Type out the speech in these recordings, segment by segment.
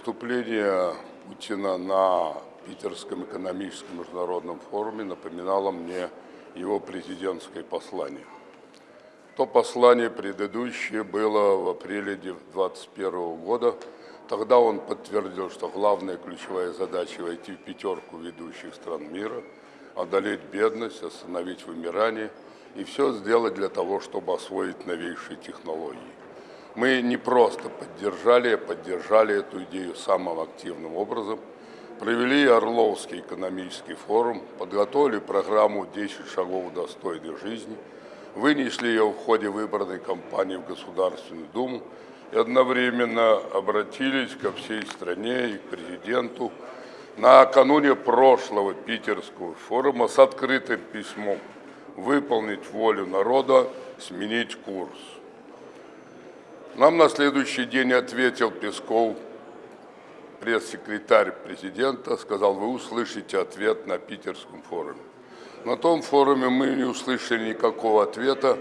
Выступление Путина на Питерском экономическом международном форуме напоминало мне его президентское послание. То послание предыдущее было в апреле 2021 года. Тогда он подтвердил, что главная ключевая задача войти в пятерку ведущих стран мира, одолеть бедность, остановить вымирание и все сделать для того, чтобы освоить новейшие технологии. Мы не просто поддержали, а поддержали эту идею самым активным образом, провели Орловский экономический форум, подготовили программу «10 шагов достойной жизни», вынесли ее в ходе выборной кампании в Государственную Думу и одновременно обратились ко всей стране и к президенту накануне прошлого питерского форума с открытым письмом выполнить волю народа, сменить курс. Нам на следующий день ответил Песков, пресс-секретарь президента, сказал, вы услышите ответ на питерском форуме. На том форуме мы не услышали никакого ответа,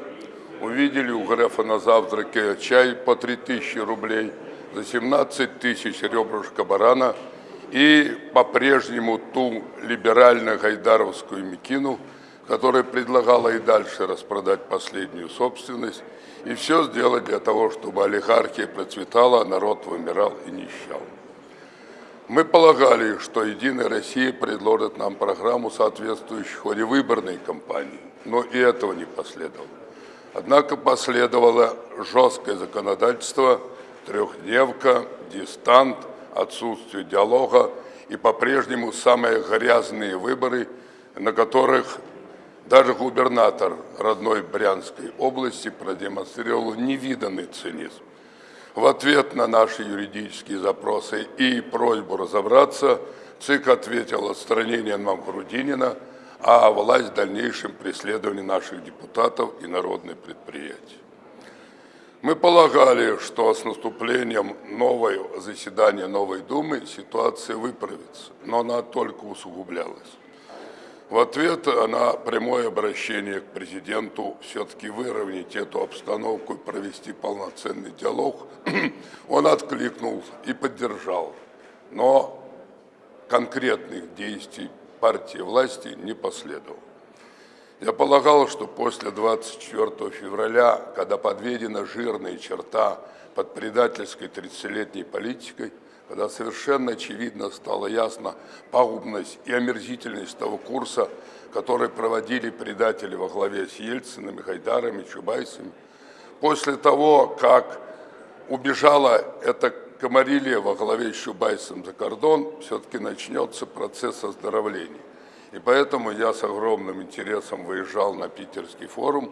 увидели у Грефа на завтраке чай по 3000 рублей, за 17 тысяч ребрышка барана и по-прежнему ту либерально-гайдаровскую мекину, которая предлагала и дальше распродать последнюю собственность и все сделать для того, чтобы олигархия процветала, а народ вымирал и нищал. Мы полагали, что «Единая Россия» предложит нам программу, соответствующую ходе выборной кампании, но и этого не последовало. Однако последовало жесткое законодательство, трехдневка, дистант, отсутствие диалога и по-прежнему самые грязные выборы, на которых даже губернатор родной Брянской области продемонстрировал невиданный цинизм. В ответ на наши юридические запросы и просьбу разобраться, ЦИК ответил отстранением Мамхрудинина, а власть в дальнейшем преследовании наших депутатов и народных предприятий. Мы полагали, что с наступлением нового заседания Новой Думы ситуация выправится, но она только усугублялась. В ответ на прямое обращение к президенту все-таки выровнять эту обстановку и провести полноценный диалог, он откликнул и поддержал. Но конкретных действий партии власти не последовало. Я полагал, что после 24 февраля, когда подведена жирная черта под предательской 30-летней политикой, когда совершенно очевидно стало ясно пагубность и омерзительность того курса, который проводили предатели во главе с Ельциным, Хайдаром и Чубайсами. После того, как убежала эта комарилия во главе с Чубайсом за кордон, все-таки начнется процесс оздоровления. И поэтому я с огромным интересом выезжал на Питерский форум,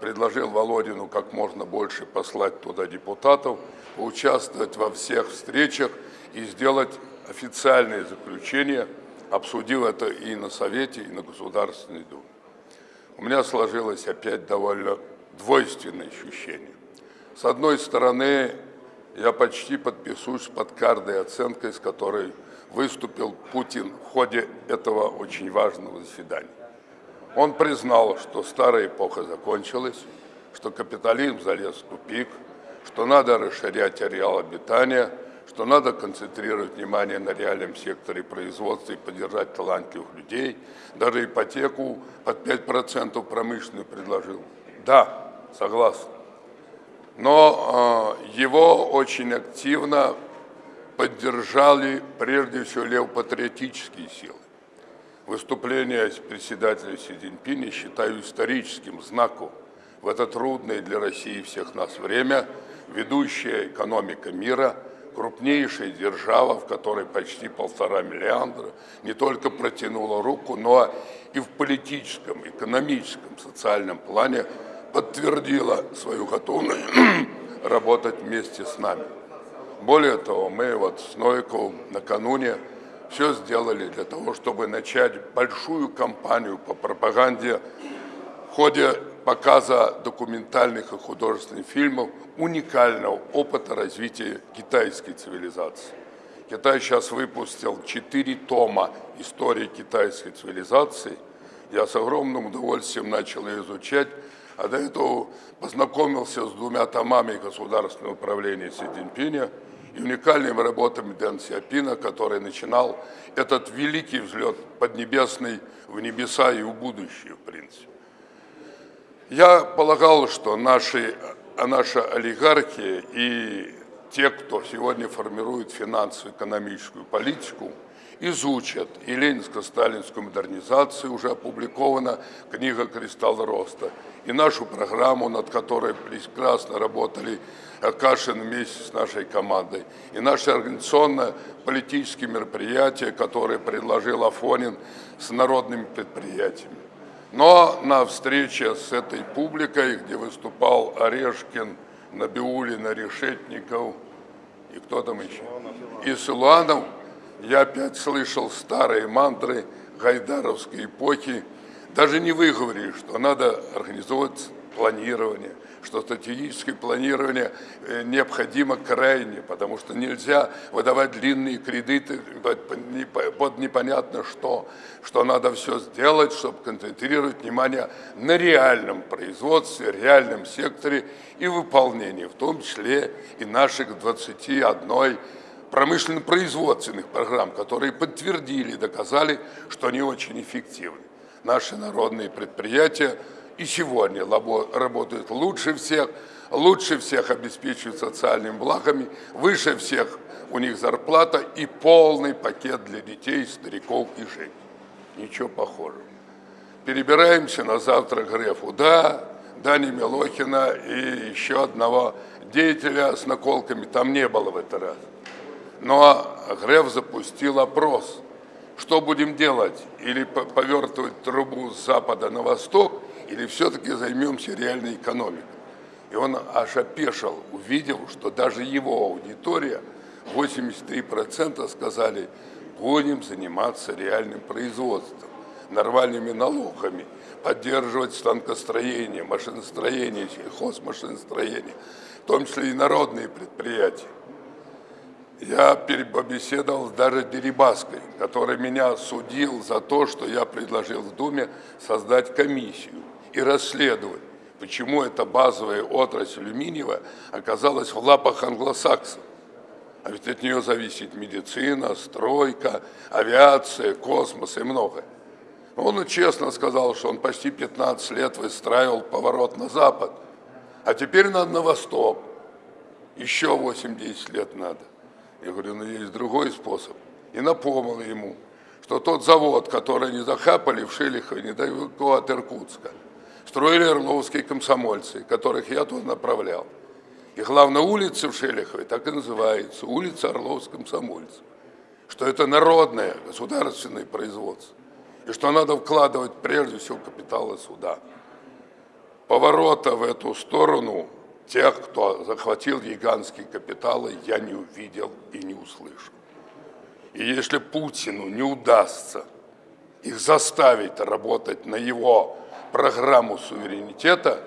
предложил Володину как можно больше послать туда депутатов, поучаствовать во всех встречах и сделать официальное заключение, обсудив это и на Совете, и на Государственной Думе. У меня сложилось опять довольно двойственное ощущение. С одной стороны, я почти подписываюсь под каждой оценкой, с которой выступил Путин в ходе этого очень важного заседания. Он признал, что старая эпоха закончилась, что капитализм залез в тупик, что надо расширять ареал обитания – что надо концентрировать внимание на реальном секторе производства и поддержать талантливых людей. Даже ипотеку под 5% промышленную предложил. Да, согласен. Но э, его очень активно поддержали прежде всего левопатриотические силы. Выступление председателя Си Цзиньпиня считаю историческим знаком в это трудное для России всех нас время ведущая экономика мира – крупнейшая держава, в которой почти полтора миллиарда, не только протянула руку, но и в политическом, экономическом, социальном плане подтвердила свою готовность работать вместе с нами. Более того, мы вот с Новиковым накануне все сделали для того, чтобы начать большую кампанию по пропаганде в ходе показа документальных и художественных фильмов уникального опыта развития китайской цивилизации. Китай сейчас выпустил четыре тома истории китайской цивилизации. Я с огромным удовольствием начал ее изучать, а до этого познакомился с двумя томами государственного управления Си Цзиньпиня и уникальными работами Дэн Сиапина, который начинал этот великий взлет поднебесный в небеса и в будущее, в принципе. Я полагал, что наши, наша олигархия и те, кто сегодня формирует финансово-экономическую политику, изучат и ленинско-сталинскую модернизацию, уже опубликована книга «Кристалл роста», и нашу программу, над которой прекрасно работали Кашин вместе с нашей командой, и наши организационно-политические мероприятия, которые предложил Афонин с народными предприятиями. Но на встрече с этой публикой, где выступал Орешкин, Набиулин, Решетников и кто там еще, и Силуанов, я опять слышал старые мантры гайдаровской эпохи, даже не выговорили, что надо организовать планирование, что стратегическое планирование э, необходимо крайне, потому что нельзя выдавать длинные кредиты под непонятно что, что надо все сделать, чтобы концентрировать внимание на реальном производстве, реальном секторе и выполнении, в том числе и наших 21 промышленно-производственных программ, которые подтвердили, доказали, что они очень эффективны. Наши народные предприятия и сегодня работают лучше всех, лучше всех обеспечивают социальными благами, выше всех у них зарплата и полный пакет для детей, стариков и женщин. Ничего похожего. Перебираемся на завтра к Грефу. Да, Дани Милохина и еще одного деятеля с наколками там не было в этот раз. Но Греф запустил опрос. Что будем делать? Или повертывать трубу с запада на восток, или все-таки займемся реальной экономикой? И он аж опешил, увидел, что даже его аудитория, 83% сказали, будем заниматься реальным производством, нормальными налогами, поддерживать станкостроение, машиностроение, сельхозмашиностроение, в том числе и народные предприятия. Я побеседовал даже Дерибаской, который меня судил за то, что я предложил в Думе создать комиссию и расследовать, почему эта базовая отрасль алюминиевая оказалась в лапах англосаксов. А ведь от нее зависит медицина, стройка, авиация, космос и многое. Он честно сказал, что он почти 15 лет выстраивал поворот на запад, а теперь надо на восток. Еще 8-10 лет надо. Я говорю, ну есть другой способ. И напомнил ему, что тот завод, который они захапали в Шелихове, недалеко от Иркутска, строили орловские комсомольцы, которых я туда направлял. И главная улица в Шелихове так и называется, улица Орловских комсомольцев. Что это народное государственное производство. И что надо вкладывать прежде всего капиталы суда. Поворота в эту сторону тех, кто захватил гигантские капиталы, я не увидел и не услышал. И если Путину не удастся их заставить работать на его программу суверенитета,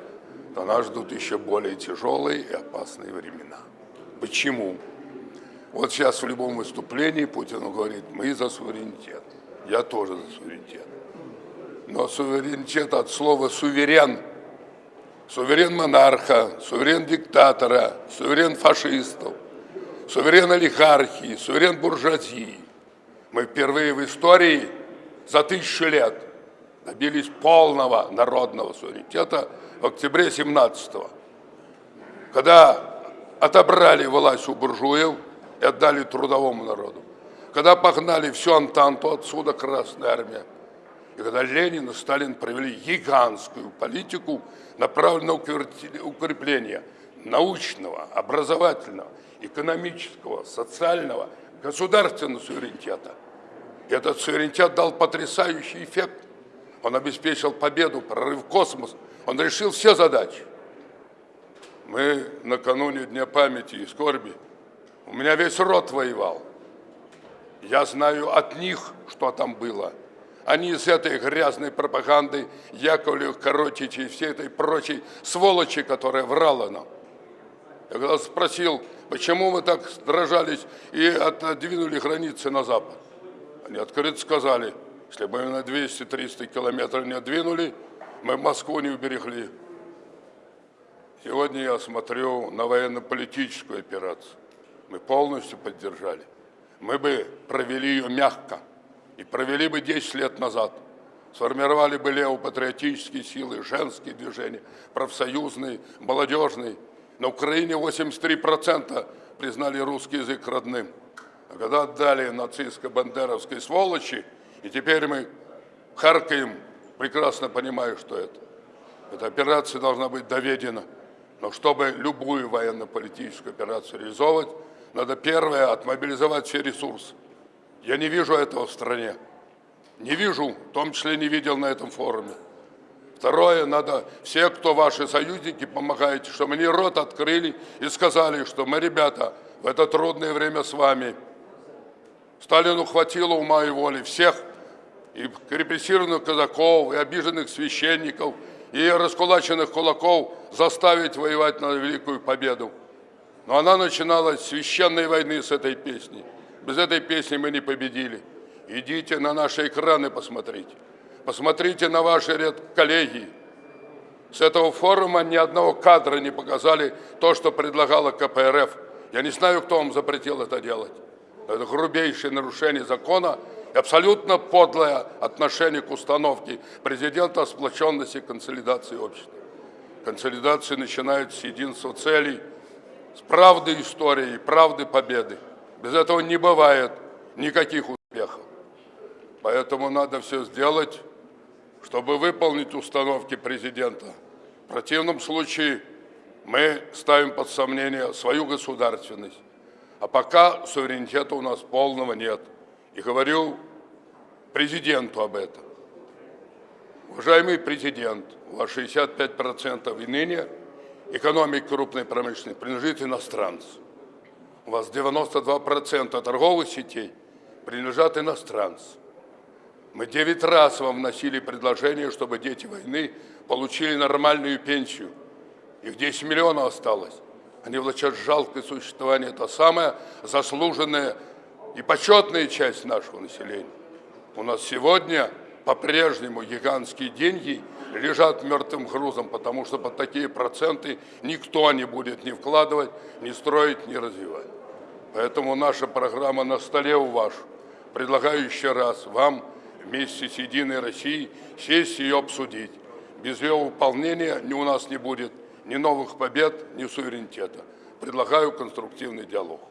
то нас ждут еще более тяжелые и опасные времена. Почему? Вот сейчас в любом выступлении Путин говорит, мы за суверенитет. Я тоже за суверенитет. Но суверенитет от слова суверен – суверен монарха, суверен диктатора, суверен фашистов, суверен олигархии, суверен буржуазии. Мы впервые в истории за тысячу лет добились полного народного суверенитета в октябре 17-го, когда отобрали власть у буржуев и отдали трудовому народу, когда погнали всю Антанту отсюда Красная Армия, и когда Ленин и Сталин провели гигантскую политику, направленную на укрепление научного, образовательного, экономического, социального, государственного суверенитета. Этот суверенитет дал потрясающий эффект. Он обеспечил победу, прорыв в космос. Он решил все задачи. Мы накануне Дня памяти и скорби, у меня весь род воевал. Я знаю от них, что там было – они с этой грязной пропагандой Яковлев, Коротич и всей этой прочей сволочи, которая врала нам. Я когда спросил, почему мы так дрожались и отодвинули границы на запад, они открыто сказали, если бы мы на 200-300 километров не двинули, мы Москву не уберегли. Сегодня я смотрю на военно-политическую операцию. мы полностью поддержали. Мы бы провели ее мягко и провели бы 10 лет назад. Сформировали бы левопатриотические силы, женские движения, профсоюзные, молодежные. На Украине 83% признали русский язык родным. А когда отдали нацистско-бандеровской сволочи, и теперь мы харкаем, прекрасно понимая, что это. Эта операция должна быть доведена. Но чтобы любую военно-политическую операцию реализовывать, надо первое – отмобилизовать все ресурсы. Я не вижу этого в стране. Не вижу, в том числе не видел на этом форуме. Второе, надо все, кто ваши союзники, помогаете, чтобы они рот открыли и сказали, что мы, ребята, в это трудное время с вами. Сталину хватило ума и воли всех, и репрессированных казаков, и обиженных священников, и раскулаченных кулаков заставить воевать на великую победу. Но она начиналась с священной войны с этой песни. Без этой песни мы не победили. Идите на наши экраны посмотрите. Посмотрите на ваши коллеги. С этого форума ни одного кадра не показали то, что предлагала КПРФ. Я не знаю, кто вам запретил это делать. Это грубейшее нарушение закона абсолютно подлое отношение к установке президента о сплоченности и консолидации общества. Консолидация начинается с единства целей, с правды истории, правды победы. Без этого не бывает никаких успехов. Поэтому надо все сделать, чтобы выполнить установки президента. В противном случае мы ставим под сомнение свою государственность. А пока суверенитета у нас полного нет. И говорю президенту об этом. Уважаемый президент, у вас 65% и ныне экономики крупной промышленности принадлежит иностранцам. У вас 92% торговых сетей принадлежат иностранцам. Мы девять раз вам вносили предложение, чтобы дети войны получили нормальную пенсию. Их 10 миллионов осталось. Они влачат жалкое существование. Это самая заслуженная и почетная часть нашего населения. У нас сегодня по-прежнему гигантские деньги лежат мертвым грузом, потому что под такие проценты никто не будет ни вкладывать, ни строить, ни развивать. Поэтому наша программа на столе у вас. Предлагаю еще раз вам вместе с Единой Россией сесть ее обсудить. Без ее выполнения ни у нас не будет ни новых побед, ни суверенитета. Предлагаю конструктивный диалог.